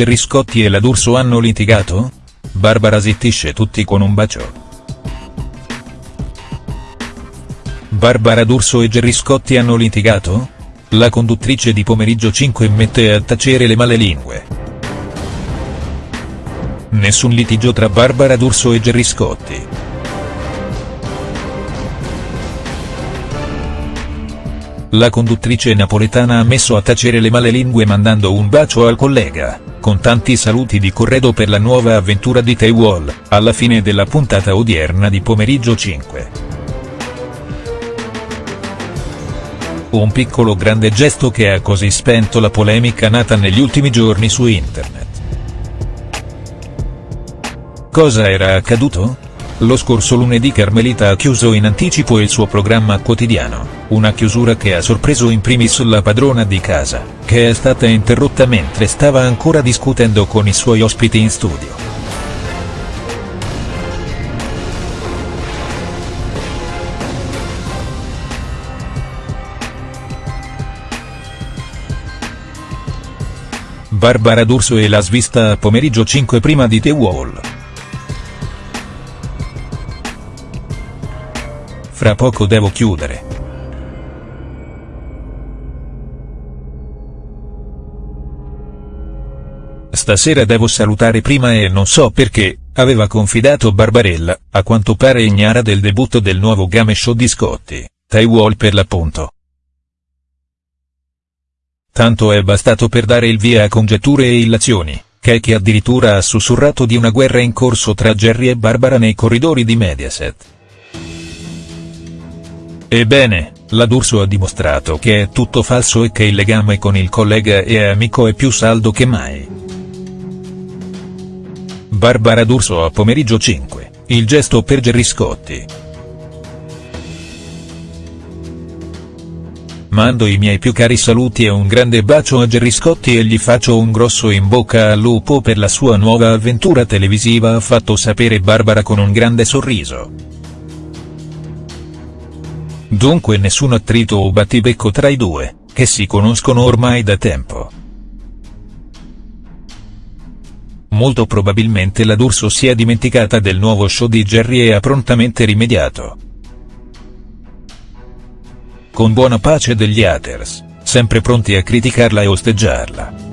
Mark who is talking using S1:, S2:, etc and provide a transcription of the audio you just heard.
S1: Gerry Scotti e la D'Urso hanno litigato? Barbara zittisce tutti con un bacio. Barbara D'Urso e Gerry Scotti hanno litigato? La conduttrice di Pomeriggio 5 mette a tacere le male lingue. Nessun litigio tra Barbara D'Urso e Gerry Scotti. La conduttrice napoletana ha messo a tacere le male lingue mandando un bacio al collega, con tanti saluti di corredo per la nuova avventura di Taywall, alla fine della puntata odierna di Pomeriggio 5. Un piccolo grande gesto che ha così spento la polemica nata negli ultimi giorni su internet. Cosa era accaduto? Lo scorso lunedì Carmelita ha chiuso in anticipo il suo programma quotidiano, una chiusura che ha sorpreso in primis la padrona di casa, che è stata interrotta mentre stava ancora discutendo con i suoi ospiti in studio. Barbara D'Urso e la svista a pomeriggio 5 prima di The Wall. Fra poco devo chiudere. Stasera devo salutare prima e non so perché, aveva confidato Barbarella, a quanto pare ignara del debutto del nuovo game show di Scotti, Taiwall per l'appunto. Tanto è bastato per dare il via a congetture e illazioni, che addirittura ha sussurrato di una guerra in corso tra Jerry e Barbara nei corridori di Mediaset. Ebbene, la D'Urso ha dimostrato che è tutto falso e che il legame con il collega e amico è più saldo che mai. Barbara D'Urso a pomeriggio 5, il gesto per Gerry Scotti. Mando i miei più cari saluti e un grande bacio a Gerry Scotti e gli faccio un grosso in bocca al lupo per la sua nuova avventura televisiva ha fatto sapere Barbara con un grande sorriso. Dunque nessun attrito o battibecco tra i due, che si conoscono ormai da tempo. Molto probabilmente la D'Urso si è dimenticata del nuovo show di Jerry e ha prontamente rimediato. Con buona pace degli haters, sempre pronti a criticarla e osteggiarla.